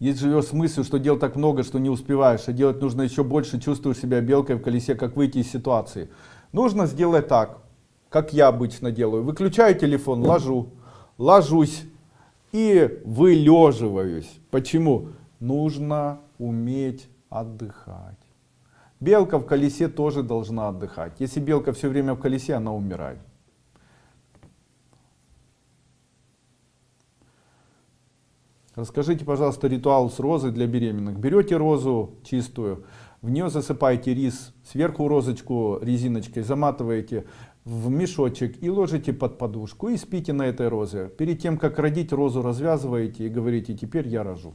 Если живешь с мыслью, что дел так много, что не успеваешь, а делать нужно еще больше, чувствуешь себя белкой в колесе, как выйти из ситуации. Нужно сделать так, как я обычно делаю. Выключаю телефон, ложу, ложусь и вылеживаюсь. Почему? Нужно уметь отдыхать. Белка в колесе тоже должна отдыхать. Если белка все время в колесе, она умирает. Расскажите, пожалуйста, ритуал с розой для беременных. Берете розу чистую, в нее засыпаете рис, сверху розочку резиночкой заматываете в мешочек и ложите под подушку и спите на этой розе. Перед тем, как родить розу, развязываете и говорите, теперь я рожу.